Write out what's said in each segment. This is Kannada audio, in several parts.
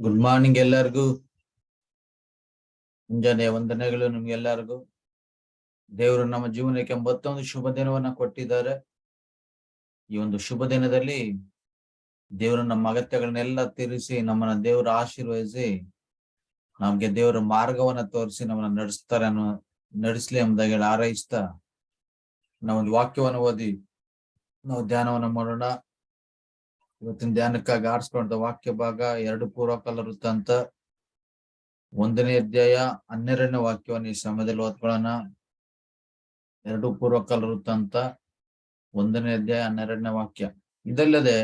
ಗುಡ್ ಮಾರ್ನಿಂಗ್ ಎಲ್ಲರಿಗೂ. ಮುಂಜಾನೆ ವಂದನೆಗಳು ನಿಮ್ಗೆಲ್ಲರಿಗೂ. ದೇವರು ನಮ್ಮ ಜೀವನಕ್ಕೆ ಮತ್ತೊಂದು ಶುಭ ದಿನವನ್ನ ಕೊಟ್ಟಿದ್ದಾರೆ. ಈ ಒಂದು ಶುಭ ದಿನದಲ್ಲಿ ದೇವರು ನಮ್ಮ ಅಗತ್ಯಗಳನ್ನೆಲ್ಲ ತೀರಿಸಿ ನಮ್ಮನ್ನ ದೇವರು ಆಶೀರ್ವದಿಸಿ ನಮ್ಗೆ ದೇವರ ಮಾರ್ಗವನ್ನ ತೋರಿಸಿ ನಮ್ಮನ್ನ ನಡೆಸ್ತಾರೆ ಅನ್ನೋ ನಡೆಸ್ಲಿ ಎಂಬುದಾಗಿ ಆರೈಸ್ತಾ ನಾವೊಂದು ವಾಕ್ಯವನ್ನು ಓದಿ, ನಾವು ಧ್ಯಾನವನ್ನ ಮಾಡೋಣ. ಇವತ್ತಿನ ಧ್ಯಾನಕ್ಕಾಗಿ ಆರಿಸ್ಕೊಂಡ ವಾಕ್ಯ ಭಾಗ ಎರಡು ಪೂರ್ವಕಾಲ ವೃತ್ತಾಂತ ಒಂದನೇ ಅಧ್ಯಾಯ ಹನ್ನೆರಡನೇ ವಾಕ್ಯವನ್ನು ಈ ಸಮಯದಲ್ಲಿ ಓದ್ಕೊಳ್ಳೋಣ. ಎರಡು ಪೂರ್ವಕಾಲ ವೃತ್ತಾಂತ ಒಂದನೇ ಅಧ್ಯಾಯ ಹನ್ನೆರಡನೇ ವಾಕ್ಯ. ಇದಲ್ಲದೆ,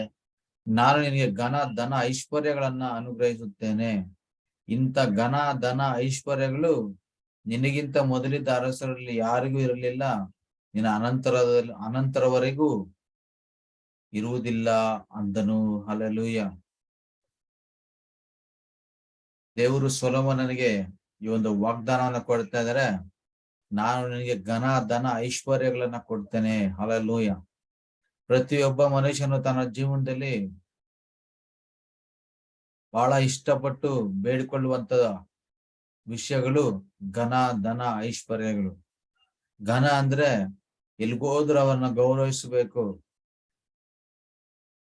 ನಾನು ನಿನಗೆ ಘನ ಧನ ಐಶ್ವರ್ಯಗಳನ್ನ ಅನುಗ್ರಹಿಸುತ್ತೇನೆ. ಇಂಥ ಘನ ಧನ ಐಶ್ವರ್ಯಗಳು ನಿನಗಿಂತ ಮೊದಲಿದ್ದ ಅರಸರಲ್ಲಿ ಯಾರಿಗೂ ಇರಲಿಲ್ಲ. ನಿನ್ನ ಅನಂತರದಲ್ಲಿ ಅನಂತರವರೆಗೂ ಇರುವುದಿಲ್ಲ ಅಂದನು. ಅಲಲೂಯ ದೇವರು ಸೊಲೋಮನನಿಗೆ ಈ ಒಂದು ವಾಗ್ದಾನವನ್ನ ಕೊಡ್ತಾ ಇದ್ದಾರೆ ನಾನು ನಿನಗೆ ಘನ, ಧನ, ಐಶ್ವರ್ಯಗಳನ್ನ ಕೊಡ್ತೇನೆ. ಅಲಲೂಯ ಪ್ರತಿಯೊಬ್ಬ ಮನುಷ್ಯನು ತನ್ನ ಜೀವನದಲ್ಲಿ ಬಹಳ ಇಷ್ಟಪಟ್ಟು ಬೇಡಿಕೊಳ್ಳುವಂತ ವಿಷಯಗಳು ಘನ, ಧನ, ಐಶ್ವರ್ಯಗಳು. ಘನ ಅಂದ್ರೆ ಎಲ್ಗೋದ್ರೂ ಅವರನ್ನ ಗೌರವಿಸಬೇಕು.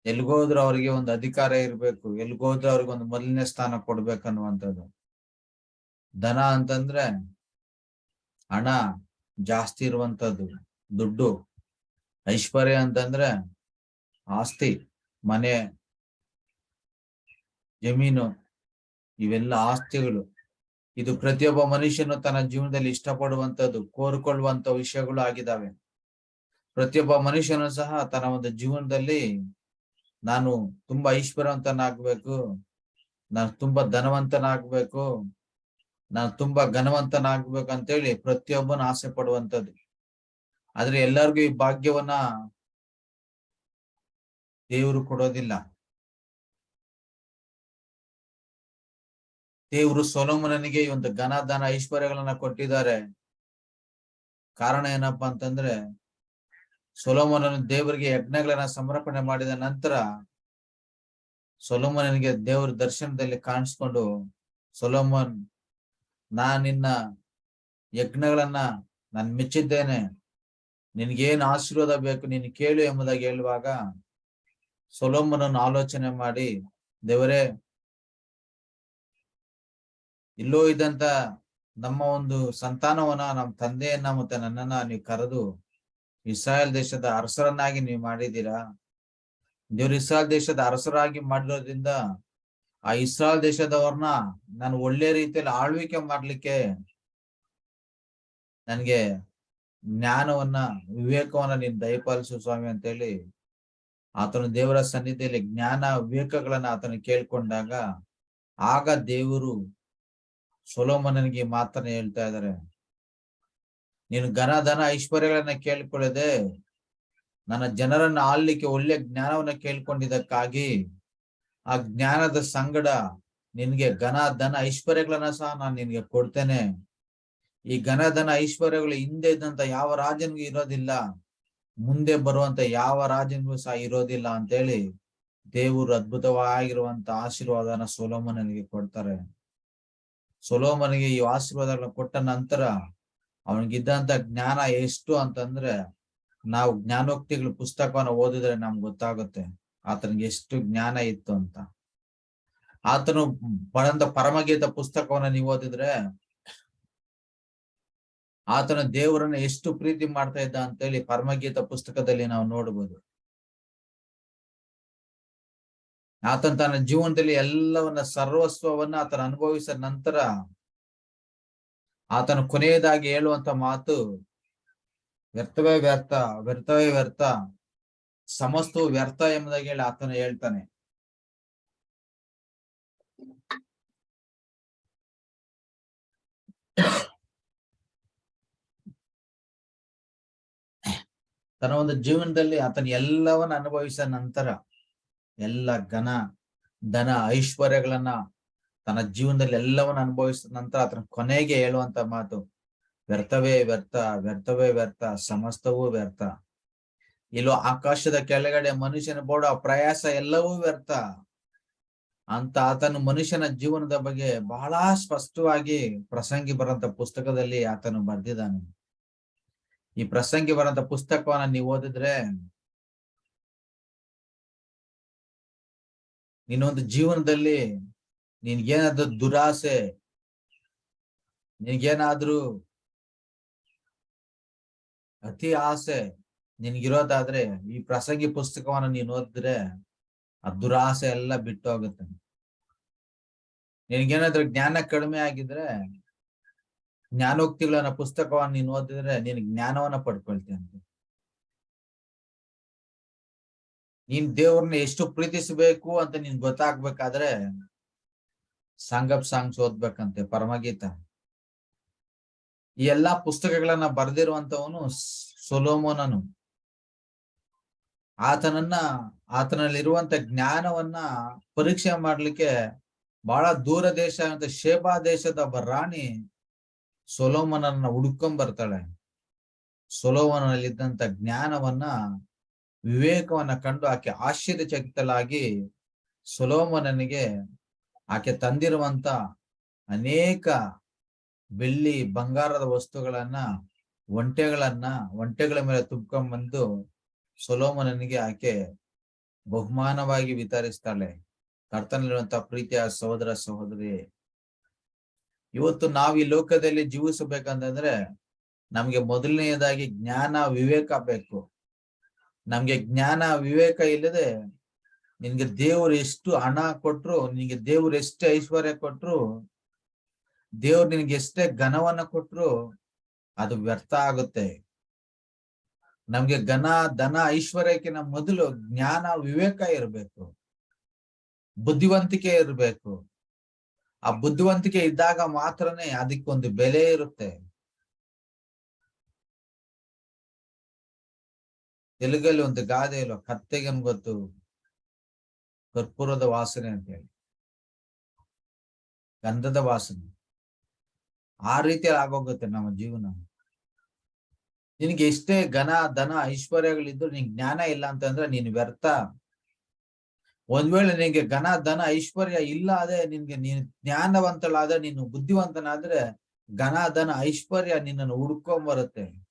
ಎಲ್ಗೋದ್ರು ಅವ್ರಿಗೆ ಒಂದು ಅಧಿಕಾರ ಇರ್ಬೇಕು, ಎಲ್ಗೋದ್ರು ಅವ್ರಿಗೆ ಒಂದು ಮೊದಲನೇ ಸ್ಥಾನ ಕೊಡ್ಬೇಕನ್ನುವಂಥದ್ದು. ಧನ ಅಂತಂದ್ರೆ ಹಣ ಜಾಸ್ತಿ ಇರುವಂತದ್ದು ದುಡ್ಡು. ಐಶ್ವರ್ಯ ಅಂತಂದ್ರೆ ಆಸ್ತಿ, ಮನೆ, ಜಮೀನು, ಇವೆಲ್ಲ ಆಸ್ತಿಗಳು. ಇದು ಪ್ರತಿಯೊಬ್ಬ ಮನುಷ್ಯನು ತನ್ನ ಜೀವನದಲ್ಲಿ ಇಷ್ಟಪಡುವಂತದ್ದು ಕೋರ್ಕೊಳ್ಳುವಂತ ವಿಷಯಗಳು ಆಗಿದ್ದಾವೆ. ಪ್ರತಿಯೊಬ್ಬ ಮನುಷ್ಯನು ಸಹ ತನ್ನ ಒಂದು ಜೀವನದಲ್ಲಿ ನಾನು ತುಂಬಾ ಐಶ್ವರ್ಯವಂತನಾಗ್ಬೇಕು ನಾನು ತುಂಬಾ ಧನವಂತನಾಗ್ಬೇಕು. ನಾನು ತುಂಬಾ ಘನವಂತನಾಗ್ಬೇಕು ಅಂತೇಳಿ ಪ್ರತಿಯೊಬ್ಬನ ಆಸೆ ಪಡುವಂಥದ್ದು. ಆದ್ರೆ ಎಲ್ಲರಿಗೂ ಈ ಭಾಗ್ಯವನ್ನ ದೇವರು ಕೊಡೋದಿಲ್ಲ. ದೇವರು ಸೊಲೋಮನನಿಗೆ ಈ ಒಂದು ಘನ ಧನ ಐಶ್ವರ್ಯಗಳನ್ನ ಕೊಟ್ಟಿದ್ದಾರೆ. ಕಾರಣ ಏನಪ್ಪಾ ಅಂತಂದ್ರೆ ಸೊಲೋಮನನು ದೇವರಿಗೆ ಯಜ್ಞಗಳನ್ನ ಸಮರ್ಪಣೆ ಮಾಡಿದ ನಂತರ ಸೊಲೋಮನನಿಗೆ ದೇವರ ದರ್ಶನದಲ್ಲಿ ಕಾಣಿಸ್ಕೊಂಡು, ಸೊಲೋಮನ್ ನಾ ನಿನ್ನ ಯಜ್ಞಗಳನ್ನ ನಾನು ಮೆಚ್ಚಿದ್ದೇನೆ. ನಿನ್ಗೇನು ಆಶೀರ್ವಾದ ಬೇಕು ನೀನು ಕೇಳು ಎಂಬುದಾಗಿ ಹೇಳುವಾಗ ಸೊಲೋಮನನ್ನು ಆಲೋಚನೆ ಮಾಡಿ, ದೇವರೇ, ಇಲ್ಲೋ ಇದ್ದಂತ ನಮ್ಮ ಒಂದು ಸಂತಾನವನ್ನ ನಮ್ಮ ತಂದೆಯನ್ನ ಮತ್ತೆ ನನ್ನನ್ನ ನೀವು ಕರೆದು ಇಸ್ರಾಯೇಲ್ ದೇಶದ ಅರಸರನ್ನಾಗಿ ನೀವು ಮಾಡಿದ್ದೀರಾ? ದೇವ್ರ ಇಸ್ರಾಯಲ್ ದೇಶದ ಅರಸರಾಗಿ ಮಾಡಿರೋದ್ರಿಂದ ಆ ಇಸ್ರಾಯಲ್ ದೇಶದವ್ರನ್ನ ನಾನು ಒಳ್ಳೆ ರೀತಿಯಲ್ಲಿ ಆಳ್ವಿಕೆ ಮಾಡ್ಲಿಕ್ಕೆ ನನ್ಗೆ ಜ್ಞಾನವನ್ನ, ವಿವೇಕವನ್ನ ನೀನ್ ದಯಪಾಲಿಸು ಸ್ವಾಮಿ ಅಂತ ಹೇಳಿ ಆತನ ದೇವರ ಸನ್ನಿಧಿಯಲ್ಲಿ ಜ್ಞಾನ, ವಿವೇಕಗಳನ್ನ ಆತನ ಕೇಳ್ಕೊಂಡಾಗ ಆಗ ದೇವರು ಸೊಲೋಮನನಿಗೆ ಮಾತನ್ನ ಹೇಳ್ತಾ ಇದ್ದಾರೆ. ನೀನು ಘನ, ಧನ, ಐಶ್ವರ್ಯಗಳನ್ನ ಕೇಳ್ಕೊಳ್ಳದೆ ನನ್ನ ಜನರನ್ನ ಆಳ್ಲಿಕ್ಕೆ ಒಳ್ಳೆ ಜ್ಞಾನವನ್ನ ಕೇಳ್ಕೊಂಡಿದ್ದಕ್ಕಾಗಿ ಆ ಜ್ಞಾನದ ಸಂಗಡ ನಿನ್ಗೆ ಘನ, ಧನ, ಐಶ್ವರ್ಯಗಳನ್ನ ಸಹ ನಾನು ನಿನ್ಗೆ ಕೊಡ್ತೇನೆ. ಈ ಘನ, ಧನ, ಐಶ್ವರ್ಯಗಳು ಹಿಂದೆ ಇದ್ದಂತ ಯಾವ ರಾಜನಿಗೂ ಇರೋದಿಲ್ಲ, ಮುಂದೆ ಬರುವಂತ ಯಾವ ರಾಜನಿಗೂ ಸಹ ಇರೋದಿಲ್ಲ ಅಂತೇಳಿ ದೇವರು ಅದ್ಭುತವಾಗಿರುವಂತ ಆಶೀರ್ವಾದನ ಸೊಲೋಮನಿಗೆ ಕೊಡ್ತಾರೆ. ಸೊಲೋಮನಿಗೆ ಈ ಆಶೀರ್ವಾದಗಳನ್ನ ಕೊಟ್ಟ ನಂತರ ಅವನಿಗಿದ್ದಂತ ಜ್ಞಾನ ಎಷ್ಟು ಅಂತಂದ್ರೆ ನಾವು ಜ್ಞಾನೋಕ್ತಿಗಳ ಪುಸ್ತಕವನ್ನ ಓದಿದ್ರೆ ನಮ್ಗೆ ಗೊತ್ತಾಗುತ್ತೆ ಆತನಿಗೆ ಎಷ್ಟು ಜ್ಞಾನ ಇತ್ತು ಅಂತ. ಆತನು ಬರಂತ ಪರಮಗೀತ ಪುಸ್ತಕವನ್ನ ನೀವು ಓದಿದ್ರೆ ಆತನ ದೇವರನ್ನ ಎಷ್ಟು ಪ್ರೀತಿ ಮಾಡ್ತಾ ಇದ್ದ ಅಂತೇಳಿ ಪರಮಗೀತ ಪುಸ್ತಕದಲ್ಲಿ ನಾವು ನೋಡ್ಬೋದು. ಆತನ ತನ್ನ ಜೀವನದಲ್ಲಿ ಎಲ್ಲವನ್ನ ಸರ್ವಸ್ವವನ್ನ ಆತನ ಅನುಭವಿಸಿದ ನಂತರ ಆತನ ಕೊನೆಯದಾಗಿ ಹೇಳುವಂತ ಮಾತು, ವ್ಯರ್ಥವೇ ವ್ಯರ್ಥ ವ್ಯರ್ಥವೇ ವ್ಯರ್ಥ ಸಮಸ್ತವು ವ್ಯರ್ಥ ಎಂಬುದಾಗಿ ಹೇಳಿ ಆತನು ಹೇಳ್ತಾನೆ. ತನ್ನ ಒಂದು ಜೀವನದಲ್ಲಿ ಆತನ ಎಲ್ಲವನ್ನ ಅನುಭವಿಸಿದ ನಂತರ, ಎಲ್ಲ ಘನ, ಧನ ಐಶ್ವರ್ಯಗಳನ್ನ ತನ್ನ ಜೀವನದಲ್ಲಿ ಎಲ್ಲವನ್ನ ಅನುಭವಿಸಿದ ನಂತರ ಆತನ ಕೊನೆಗೆ ಹೇಳುವಂತ ಮಾತು, ವ್ಯರ್ಥವೇ ವ್ಯರ್ಥ ವ್ಯರ್ಥವೇ ವ್ಯರ್ಥ, ಸಮಸ್ತವೂ ವ್ಯರ್ಥ. ಇಲ್ಲೋ ಆಕಾಶದ ಕೆಳಗಡೆ ಮನುಷ್ಯನ ಬೋಡ ಪ್ರಯಾಸ ಎಲ್ಲವೂ ವ್ಯರ್ಥ. ಅಂತ ಆತನು ಮನುಷ್ಯನ ಜೀವನದ ಬಗ್ಗೆ ಬಹಳ ಸ್ಪಷ್ಟವಾಗಿ ಪ್ರಸಂಗಿ ಬರಂತ ಪುಸ್ತಕದಲ್ಲಿ ಆತನು ಬರ್ದಿದ್ದಾನೆ. ಈ ಪ್ರಸಂಗಿ ಬರಂತ ಪುಸ್ತಕವನ್ನ ನೀವು ಓದಿದ್ರೆ ನಿನ್ನೊಂದು ಜೀವನದಲ್ಲಿ ನಿನ್ಗೇನಾದ್ರೂ ದುರಾಸೆ, ನಿನ್ಗೇನಾದ್ರು ಅತಿ ಆಸೆ ನಿನ್ಗಿರೋದಾದ್ರೆ ಈ ಪ್ರಸಂಗಿ ಪುಸ್ತಕವನ್ನ ನೀನ್ ಓದಿದ್ರೆ ಆ ದುರಾಸೆ ಎಲ್ಲ ಬಿಟ್ಟು ಹೋಗುತ್ತೆ ನಿನ್ಗೇನಾದ್ರೂ ಜ್ಞಾನ ಕಡಿಮೆ ಆಗಿದ್ರೆ, ಜ್ಞಾನೋಕ್ತಿಗಳನ್ನ ಪುಸ್ತಕವನ್ನ ನೀನ್ ಓದಿದ್ರೆ ನೀನ್ ಜ್ಞಾನವನ್ನ ಪಡ್ಕೊಳ್ತೀಯಂತೆ ನೀನ್ ದೇವ್ರನ್ನ ಎಷ್ಟು ಪ್ರೀತಿಸಬೇಕು ಅಂತ ನಿನ್ ಗೊತ್ತಾಗ್ಬೇಕಾದ್ರೆ ಸಾಂಗಪ್ ಸಾಂಗ್ಸ್ ಓದ್ಬೇಕಂತೆ, ಪರಮಗೀತ. ಈ ಎಲ್ಲಾ ಪುಸ್ತಕಗಳನ್ನ ಬರೆದಿರುವಂತವನು ಸೊಲೋಮೋನನು. ಆತನನ್ನ ಆತನಲ್ಲಿರುವಂತ ಜ್ಞಾನವನ್ನ ಪರೀಕ್ಷೆ ಮಾಡ್ಲಿಕ್ಕೆ ಬಹಳ ದೂರ ದೇಶ, ಅಂತ ಶೇಬಾ ದೇಶದ ಒಬ್ಬ ರಾಣಿ ಸೊಲೋಮನನ್ನ ಹುಡ್ಕೊಂಡ್ ಬರ್ತಾಳೆ ಸೊಲೋಮನಲ್ಲಿದ್ದಂತ ಜ್ಞಾನವನ್ನ, ವಿವೇಕವನ್ನ ಕಂಡು ಆಕೆ ಆಶ್ಚರ್ಯಚಕಿತಲಾಗಿ ಸೊಲೋಮನನಿಗೆ ಆಕೆ ತಂದಿರುವಂತ ಅನೇಕ ಬೆಳ್ಳಿ ಬಂಗಾರದ ವಸ್ತುಗಳನ್ನ, ಒಂಟೆಗಳನ್ನ, ಒಂಟೆಗಳ ಮೇಲೆ ತುಂಬ್ಕೊಂಡ್ ಬಂದು ಸೊಲೋಮನನಿಗೆ ಆಕೆ ಬಹುಮಾನವಾಗಿ ವಿತರಿಸ್ತಾಳೆ. ಕರ್ತನಲ್ಲಿರುವಂತಹ ಪ್ರೀತಿಯ ಸಹೋದರ ಸಹೋದರಿ, ಇವತ್ತು ನಾವು ಈ ಲೋಕದಲ್ಲಿ ಜೀವಿಸಬೇಕಂತಂದ್ರೆ ನಮ್ಗೆ ಮೊದಲನೆಯದಾಗಿ ಜ್ಞಾನ, ವಿವೇಕ ಬೇಕು. ನಮ್ಗೆ ಜ್ಞಾನ, ವಿವೇಕ ಇಲ್ಲದೆ ನಿನ್ಗೆ ದೇವ್ರು ಎಷ್ಟು ಹಣ ಕೊಟ್ರು, ನಿನ್ಗೆ ದೇವ್ರು ಎಷ್ಟೇ ಐಶ್ವರ್ಯ ಕೊಟ್ರು, ದೇವ್ರು ನಿನ್ಗೆ ಎಷ್ಟೇ ಘನವನ್ನ ಕೊಟ್ರು, ಅದು ವ್ಯರ್ಥ ಆಗುತ್ತೆ. ನಮ್ಗೆ ಘನ, ಧನ, ಐಶ್ವರ್ಯಕ್ಕಿಂತ ಮೊದಲು ಜ್ಞಾನ, ವಿವೇಕ ಇರಬೇಕು. ಬುದ್ಧಿವಂತಿಕೆ ಇರಬೇಕು. ಆ ಬುದ್ಧಿವಂತಿಕೆ ಇದ್ದಾಗ ಮಾತ್ರನೇ ಅದಕ್ಕೊಂದು ಬೆಲೆ ಇರುತ್ತೆ. ತೆಲುಗಲ್ಲಿ ಒಂದು ಗಾದೆ ಇಲ್ವ? ಕತ್ತೆಗೆ ಗೊತ್ತು. ಕರ್ಪೂರದ ವಾಸನೆ ಅಂತ ಹೇಳಿ. ಗಂಧದ ವಾಸನೆ. ಆ ರೀತಿ ಆಗೋಗುತ್ತೆ ನಮ್ಮ ಜೀವನ. ನಿನಗೆ ಎಷ್ಟೇ ಘನ, ಧನ, ಐಶ್ವರ್ಯಗಳಿದ್ರು ನಿನ್ ಜ್ಞಾನ ಇಲ್ಲ ಅಂತಂದ್ರೆ ನೀನ್ ವ್ಯರ್ಥ. ಒಂದ್ ವೇಳೆ ನಿನ್ಗೆ ಘನ, ಧನ, ಐಶ್ವರ್ಯ ಇಲ್ಲ ಅದೇ ನಿನ್ಗೆ ನೀನ್ ಜ್ಞಾನವಂತಳಾದ್ರೆ, ನೀನು ಬುದ್ಧಿವಂತನಾದ್ರೆ ಘನ, ಧನ, ಐಶ್ವರ್ಯ ನಿನ್ನನ್ನು ಹುಡ್ಕೊಂಡ್ ಬರುತ್ತೆ.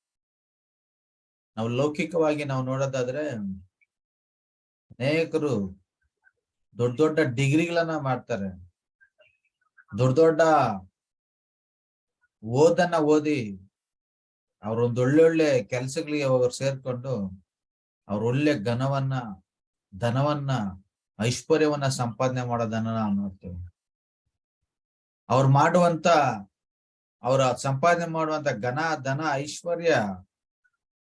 ನಾವು ಲೌಕಿಕವಾಗಿ ನಾವು ನೋಡೋದಾದ್ರೆ, ಅನೇಕರು ದೊಡ್ಡ ದೊಡ್ಡ ಡಿಗ್ರಿಗಳನ್ನ ಮಾಡ್ತಾರೆ. ದೊಡ್ಡ ದೊಡ್ಡ ಓದನ್ನ ಓದಿ ಅವ್ರೊಂದ್ ಒಳ್ಳೊಳ್ಳೆ ಕೆಲ್ಸಗಳಿಗೆ ಅವ್ರು ಸೇರ್ಕೊಂಡು ಅವ್ರ ಒಳ್ಳೆ ಘನವನ್ನ, ಧನವನ್ನ, ಐಶ್ವರ್ಯವನ್ನ ಸಂಪಾದನೆ ಮಾಡೋದನ್ನ ನಾವು ನೋಡ್ತೇವೆ. ಅವ್ರು ಮಾಡುವಂತ, ಅವರ ಸಂಪಾದನೆ ಮಾಡುವಂತ ಘನ, ಧನ, ಐಶ್ವರ್ಯ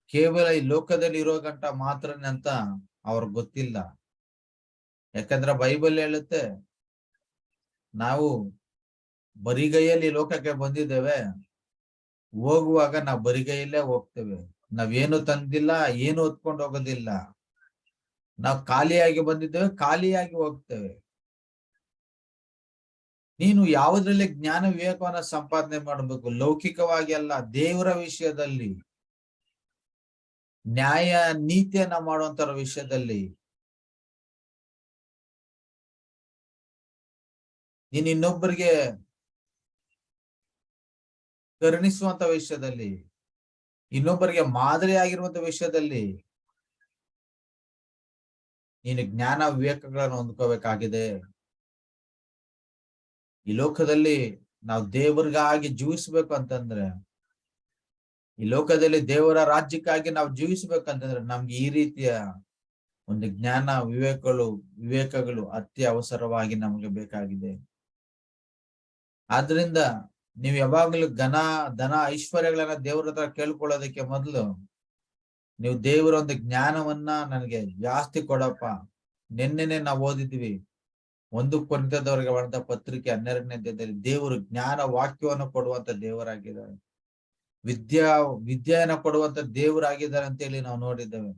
ಕೇವಲ ಈ ಲೋಕದಲ್ಲಿ ಇರೋ ಗಂಟ ಮಾತ್ರನೇ ಅಂತ ಅವ್ರಿಗೆ ಗೊತ್ತಿಲ್ಲ. ಯಾಕಂದ್ರೆ ಬೈಬಲ್ ಹೇಳುತ್ತೆ, ನಾವು ಬರಿಗೈಯಲ್ಲಿ ಲೋಕಕ್ಕೆ ಬಂದಿದ್ದೇವೆ, ಹೋಗುವಾಗ ನಾವು ಬರಿಗೈಯಲ್ಲೇ ಹೋಗ್ತೇವೆ. ನಾವೇನು ತಂದಿಲ್ಲ, ಏನು ಹೊತ್ಕೊಂಡು ಹೋಗೋದಿಲ್ಲ. ನಾವು ಖಾಲಿಯಾಗಿ ಬಂದಿದ್ದೇವೆ, ಖಾಲಿಯಾಗಿ ಹೋಗ್ತೇವೆ. ನೀನು ಯಾವುದ್ರಲ್ಲಿ ಜ್ಞಾನ ವಿವೇಕವನ್ನ ಸಂಪಾದನೆ ಮಾಡಬೇಕು? ಲೌಕಿಕವಾಗಿ ಅಲ್ಲ, ದೇವರ ವಿಷಯದಲ್ಲಿ. ನ್ಯಾಯ ನೀತಿಯನ್ನ ಮಾಡುವಂತರ ವಿಷಯದಲ್ಲಿ. ನೀನ್ ಇನ್ನೊಬ್ಬರಿಗೆ ಕರುಣಿಸುವಂತ ವಿಷಯದಲ್ಲಿ, ಇನ್ನೊಬ್ಬರಿಗೆ ಮಾದರಿ ಆಗಿರುವಂತ ವಿಷಯದಲ್ಲಿ ನೀನು ಜ್ಞಾನ ವಿವೇಕಗಳನ್ನು ಹೊಂದ್ಕೋಬೇಕಾಗಿದೆ. ಈ ಲೋಕದಲ್ಲಿ ನಾವು ದೇವರಿಗಾಗಿ ಜೀವಿಸ್ಬೇಕು ಅಂತಂದ್ರೆ, ಈ ಲೋಕದಲ್ಲಿ ದೇವರ ರಾಜ್ಯಕ್ಕಾಗಿ ನಾವು ಜೀವಿಸ್ಬೇಕಂತಂದ್ರೆ ನಮ್ಗೆ ಈ ರೀತಿಯ ಒಂದು ಜ್ಞಾನ ವಿವೇಕಗಳು ವಿವೇಕಗಳು ಅತ್ಯವಸರವಾಗಿ ನಮಗೆ ಬೇಕಾಗಿದೆ. ಆದ್ರಿಂದ ನೀವು ಯಾವಾಗ್ಲೂ ಘನ, ಧನ ಐಶ್ವರ್ಯಗಳನ್ನ ದೇವ್ರ ಹತ್ರ ಕೇಳ್ಕೊಳ್ಳೋದಕ್ಕೆ ಮೊದಲು ನೀವು ದೇವರ ಒಂದು ಜ್ಞಾನವನ್ನ ನನಗೆ ಜಾಸ್ತಿ ಕೊಡಪ್ಪ. ನಿನ್ನೆನೆ ನಾವು ಓದಿದ್ವಿ, ಒಂದು ಕೊಂತದವರಿಗೆ ಮಾಡಿದ ಪತ್ರಿಕೆ ಹನ್ನೆರಡನೇ ಅಧ್ಯಾಯದಲ್ಲಿ ದೇವರು ಜ್ಞಾನ ವಾಕ್ಯವನ್ನು ಕೊಡುವಂತ ದೇವರಾಗಿದ್ದಾರೆ. ವಿದ್ಯಾ, ವಿದ್ಯೆಯನ್ನ ಕೊಡುವಂತ ದೇವರಾಗಿದ್ದಾರೆ ಅಂತ ಹೇಳಿ ನಾವು ನೋಡಿದ್ದೇವೆ.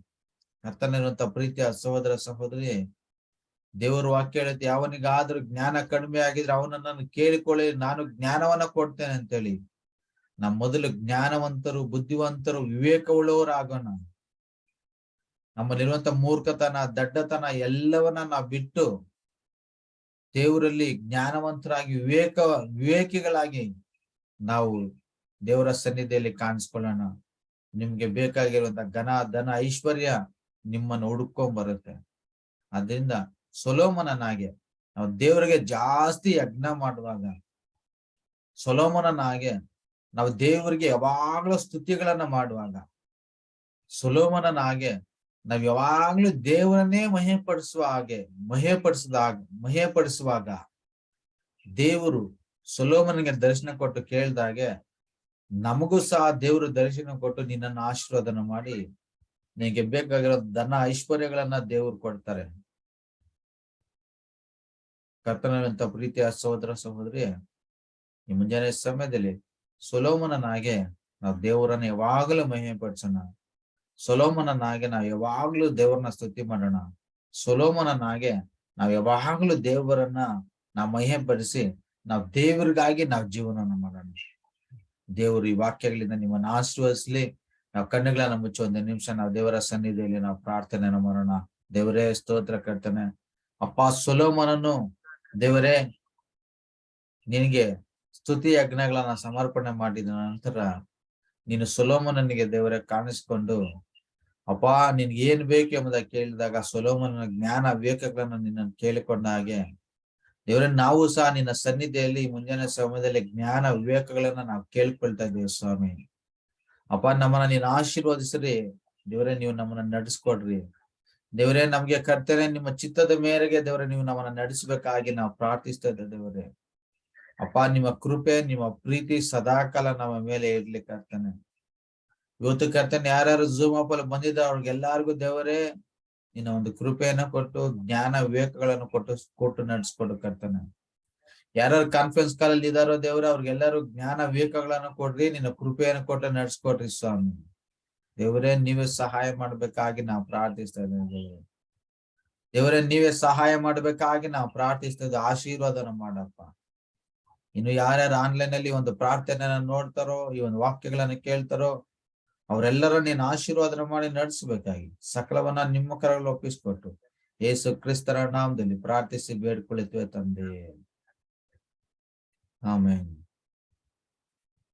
ಅರ್ಥನಿರುವಂತ ಪ್ರೀತಿಯ ಸಹೋದರ ಸಹೋದರಿ ದೇವರ ವಾಕ್ಯ ಹೇಳುತ್ತೆ, ಅವನಿಗಾದ್ರೂ ಜ್ಞಾನ ಕಡಿಮೆ ಆಗಿದ್ರೆ ಅವನನ್ನು ಕೇಳಿಕೊಳ್ಳಿ, ನಾನು ಜ್ಞಾನವನ್ನ ಕೊಡ್ತೇನೆ ಅಂತೇಳಿ. ನಮ್ಮ ಮೊದಲು ಜ್ಞಾನವಂತರು, ಬುದ್ಧಿವಂತರು, ವಿವೇಕವುಳ್ಳವರಾಗೋಣ. ನಮ್ಮಲ್ಲಿರುವಂತ ಮೂರ್ಖತನ, ದಡ್ಡತನ ಎಲ್ಲವನ್ನ ನಾವು ಬಿಟ್ಟು ದೇವರಲ್ಲಿ ಜ್ಞಾನವಂತರಾಗಿ, ವಿವೇಕ, ವಿವೇಕಿಗಳಾಗಿ ನಾವು ದೇವರ ಸನ್ನಿಧಿಯಲ್ಲಿ ಕಾಣಿಸ್ಕೊಳ್ಳೋಣ. ನಿಮ್ಗೆ ಬೇಕಾಗಿರುವಂತ ಘನ, ಧನ, ಐಶ್ವರ್ಯ ನಿಮ್ಮನ್ನು ಹುಡುಕೊಂಡ್ ಬರುತ್ತೆ ಅದರಿಂದ ಸೊಲೋಮನನಾಗೆ, ನಾವು ದೇವರಿಗೆ ಜಾಸ್ತಿ ಯಜ್ಞ ಮಾಡುವಾಗ ಸೊಲೋಮನನಾಗೆ ನಾವು ದೇವರಿಗೆ ಯಾವಾಗ್ಲೂ ಸ್ತುತಿಗಳನ್ನ ಮಾಡುವಾಗ ಸುಲೋಮನನಾಗೆ ನಾವ್ ಯಾವಾಗ್ಲೂ ದೇವರನ್ನೇ ಮಹೆಪಡಿಸುವ ಹಾಗೆ ಮಹೆಪಡಿಸಿದಾಗ ಮಹೆಪಡಿಸುವಾಗ ದೇವರು ಸುಲೋಮನಿಗೆ ದರ್ಶನ ಕೊಟ್ಟು ಕೇಳ್ದಾಗೆ, ನಮಗೂ ಸಹ ದೇವರು ದರ್ಶನ ಕೊಟ್ಟು ನಿನ್ನನ್ನು ಆಶೀರ್ವಾದನ ಮಾಡಿ, ನಿನಗೆ ಬೇಕಾಗಿರೋ ಧನ ಐಶ್ವರ್ಯಗಳನ್ನ ದೇವರು ಕೊಡ್ತಾರೆ. ಕರ್ತನಂತ ಪ್ರೀತಿಯ ಸಹೋದರ ಸಹೋದರಿ, ಈ ಮುಂಜಾನೆ ಸಮಯದಲ್ಲಿ ಸೊಲೋಮನನಾಗೆ ನಾವು ದೇವರನ್ನ ಯಾವಾಗಲೂ ಮಹಿಮೆ ಪಡಿಸೋಣ ಸೊಲೋಮನನಾಗೆ ನಾವು ಯಾವಾಗ್ಲೂ ದೇವರನ್ನ ಸ್ತುತಿ ಮಾಡೋಣ. ಸೊಲೋಮನನಾಗೆ ನಾವ್ ಯಾವಾಗ್ಲೂ ದೇವರನ್ನ ನಾವು ಮಹಿಮೆ ಪಡಿಸಿ ನಾವು ದೇವರಿಗಾಗಿ ನಾವು ಜೀವನವನ್ನ ಮಾಡೋಣ. ದೇವರು ಈ ವಾಕ್ಯಗಳಿಂದ ನಿಮ್ಮನ್ನ ಆಶೀರ್ವದಿಸ್ಲಿ. ನಾವು ಕಣ್ಣುಗಳನ್ನ ಮುಚ್ಚಿ ಒಂದು ನಿಮಿಷ ನಾವು ದೇವರ ಸನ್ನಿಧಿಯಲ್ಲಿ ನಾವು ಪ್ರಾರ್ಥನೆಯನ್ನು ಮಾಡೋಣ. ದೇವರೇ ಸ್ತೋತ್ರ ಕರ್ತನೆ. ಅಪ್ಪ ಸೊಲೋಮನನ್ನು ದೇವರೇ, ನಿನಗೆ ಸ್ತುತಿ ಯಜ್ಞಗಳನ್ನ ಸಮರ್ಪಣೆ ಮಾಡಿದ ನಂತರ ನೀನು ಸೊಲೋಮನನಿಗೆ ದೇವರೇ ಕಾಣಿಸ್ಕೊಂಡು, ಅಪ್ಪ, ನಿನ್ಗೆ ಏನ್ ಬೇಕು ಎಂಬುದ ಕೇಳಿದಾಗ ಸೊಲೋಮನ ಜ್ಞಾನ ವಿವೇಕಗಳನ್ನ ನಿನ್ನ ಕೇಳಿಕೊಂಡ ಹಾಗೆ, ದೇವರೇ, ನಾವು ಸಹ ನಿನ್ನ ಸನ್ನಿಧಿಯಲ್ಲಿ ಮುಂಜಾನೆ ಸಮಯದಲ್ಲಿ ಜ್ಞಾನ ವಿವೇಕಗಳನ್ನ ನಾವು ಕೇಳ್ಕೊಳ್ತಾ ಇದ್ದೇವೆ ಸ್ವಾಮಿ. ಅಪ್ಪ, ನಮ್ಮನ್ನ ನೀನ್ ಆಶೀರ್ವದಿಸ್ರಿ. ದೇವರೇ, ನೀವು ನಮ್ಮನ್ನ ನಡೆಸ್ಕೊಡ್ರಿ. ದೇವರೇ, ನಮ್ಗೆ ಕರ್ತನೆ, ನಿಮ್ಮ ಚಿತ್ತದ ಮೇರೆಗೆ ದೇವರೇ, ನೀವು ನಮ್ಮನ್ನ ನಡೆಸಬೇಕಾಗಿ ನಾವು ಪ್ರಾರ್ಥಿಸ್ತಾ ಇದ್ದ ದೇವರೇ. ಅಪ್ಪ, ನಿಮ್ಮ ಕೃಪೆ, ನಿಮ್ಮ ಪ್ರೀತಿ ಸದಾಕಾಲ ನಮ್ಮ ಮೇಲೆ ಇರ್ಲಿ ಕರ್ತನೆ. ಇವತ್ತು ಕರ್ತನೆ, ಯಾರ್ಯಾರು ಝೂಮ್ ಅಪ್ ಅಲ್ಲಿ ಬಂದಿದ್ದ ಅವ್ರಿಗೆಲ್ಲಾರ್ಗು ದೇವರೇ, ನಿನ್ನ ಒಂದು ಕೃಪೆಯನ್ನು ಕೊಟ್ಟು, ಜ್ಞಾನ ವಿವೇಕಗಳನ್ನು ಕೊಟ್ಟು ಕೊಟ್ಟು ನಡೆಸ್ಕೊಡು ಕರ್ತನೆ. ಯಾರ್ಯಾರು ಕಾನ್ಫರೆನ್ಸ್ ಕಾಲಲ್ಲಿ ಇದಾರೋ ದೇವ್ರ, ಅವ್ರಿಗೆಲ್ಲರೂ ಜ್ಞಾನ ವಿವೇಕಗಳನ್ನು ಕೊಡ್ರಿ, ನಿನ್ನ ಕೃಪೆಯನ್ನು ಕೊಟ್ಟು ನಡ್ಸ್ಕೊಡ್ರಿ ಸ್ವಾಮಿ. ದೇವರೇ, ನೀವೇ ಸಹಾಯ ಮಾಡ್ಬೇಕಾಗಿ ನಾವು ಪ್ರಾರ್ಥಿಸ್ತಾ ಇದ್ದೇವೆ ದೇವರೇ. ನೀವೇ ಸಹಾಯ ಮಾಡ್ಬೇಕಾಗಿ ನಾವು ಪ್ರಾರ್ಥಿಸ್ತಾ ಇದ್ದೇವೆ. ಆಶೀರ್ವಾದನ ಮಾಡಪ್ಪ. ಇನ್ನು ಯಾರ್ಯಾರು ಆನ್ಲೈನ್ ಅಲ್ಲಿ ಒಂದು ಪ್ರಾರ್ಥನೆಯನ್ನ ನೋಡ್ತಾರೋ, ಈ ಒಂದು ವಾಕ್ಯಗಳನ್ನ ಕೇಳ್ತಾರೋ ಅವರೆಲ್ಲರೂ ನೀನು ಆಶೀರ್ವಾದನ ಮಾಡಿ ನಡೆಸಬೇಕಾಗಿ ಸಕಲವನ್ನ ನಿಮ್ಮ ಕರಗಳು ಒಪ್ಪಿಸ್ಕೊಟ್ಟು ಯೇಸು ಕ್ರಿಸ್ತರ ನಾಮದಲ್ಲಿ ಪ್ರಾರ್ಥಿಸಿ ಬೇಡ್ಕೊಳಿತೇವೆ ತಂದೆ. ಆಮೇನ್.